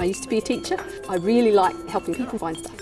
I used to be a teacher. I really like helping people find stuff.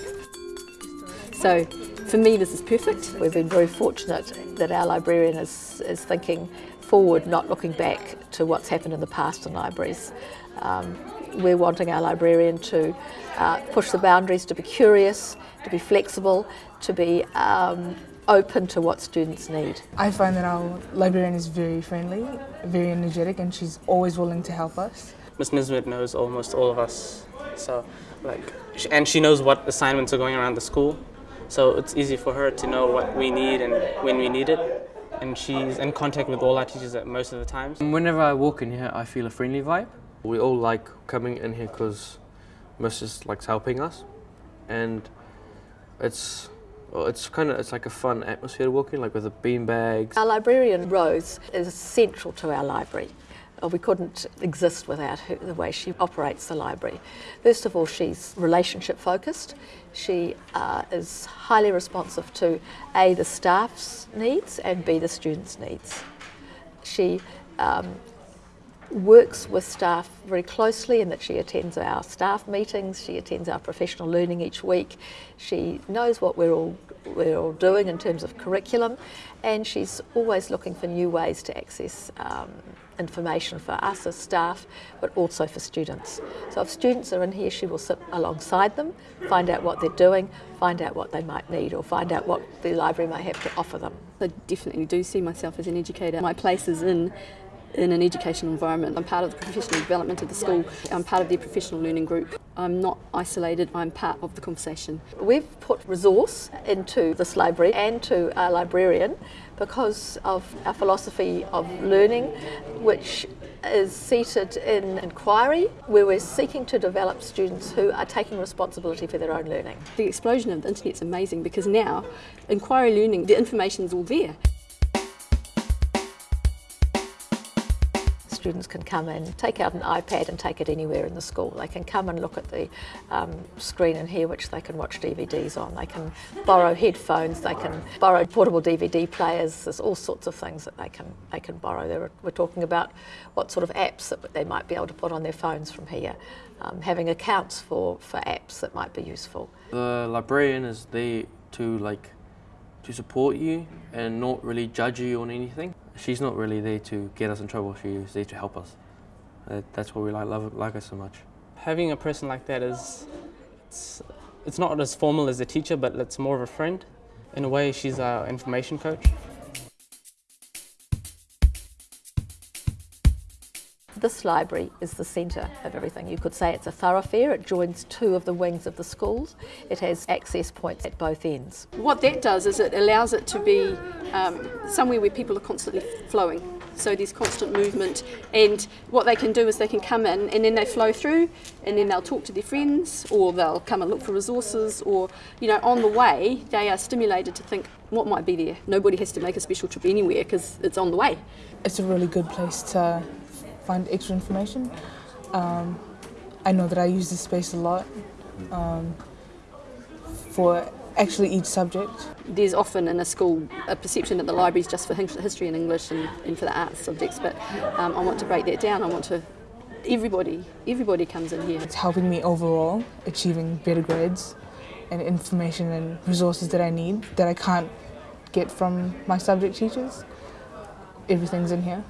So for me this is perfect. We've been very fortunate that our librarian is, is thinking forward, not looking back to what's happened in the past in libraries. Um, we're wanting our librarian to uh, push the boundaries, to be curious, to be flexible, to be um, open to what students need. I find that our librarian is very friendly, very energetic, and she's always willing to help us. Miss Nisbet knows almost all of us, so like, and she knows what assignments are going around the school, so it's easy for her to know what we need and when we need it. And she's in contact with all our teachers at most of the times. Whenever I walk in here, I feel a friendly vibe. We all like coming in here because Mrs. likes helping us, and it's well, it's kind of it's like a fun atmosphere to walk in, like with the bean bags. Our librarian Rose is central to our library. Uh, we couldn't exist without her, the way she operates the library. First of all, she's relationship focused. She uh, is highly responsive to A, the staff's needs and B, the students' needs. She um, works with staff very closely in that she attends our staff meetings, she attends our professional learning each week, she knows what we're all, we're all doing in terms of curriculum and she's always looking for new ways to access um, information for us as staff but also for students. So if students are in here she will sit alongside them, find out what they're doing, find out what they might need or find out what the library may have to offer them. I definitely do see myself as an educator. My place is in in an educational environment. I'm part of the professional development of the school. I'm part of the professional learning group. I'm not isolated, I'm part of the conversation. We've put resource into this library and to our librarian because of our philosophy of learning, which is seated in inquiry, where we're seeking to develop students who are taking responsibility for their own learning. The explosion of the internet's amazing because now inquiry learning, the information's all there. Students can come in, take out an iPad and take it anywhere in the school. They can come and look at the um, screen in here which they can watch DVDs on. They can borrow headphones, they can borrow portable DVD players, there's all sorts of things that they can, they can borrow. we're talking about what sort of apps that they might be able to put on their phones from here. Um, having accounts for, for apps that might be useful. The librarian is there to like to support you and not really judge you on anything. She's not really there to get us in trouble, she's there to help us. Uh, that's why we like, love like her so much. Having a person like that is, it's, it's not as formal as a teacher, but it's more of a friend. In a way, she's our information coach. This library is the centre of everything. You could say it's a thoroughfare. It joins two of the wings of the schools. It has access points at both ends. What that does is it allows it to be um, somewhere where people are constantly flowing. So there's constant movement and what they can do is they can come in and then they flow through and then they'll talk to their friends or they'll come and look for resources or you know on the way they are stimulated to think what might be there. Nobody has to make a special trip anywhere because it's on the way. It's a really good place to find extra information. Um, I know that I use this space a lot um, for actually each subject. There's often in a school a perception that the library is just for history and English and, and for the arts subjects, but um, I want to break that down. I want to everybody, everybody comes in here. It's helping me overall achieving better grades and information and resources that I need that I can't get from my subject teachers. Everything's in here.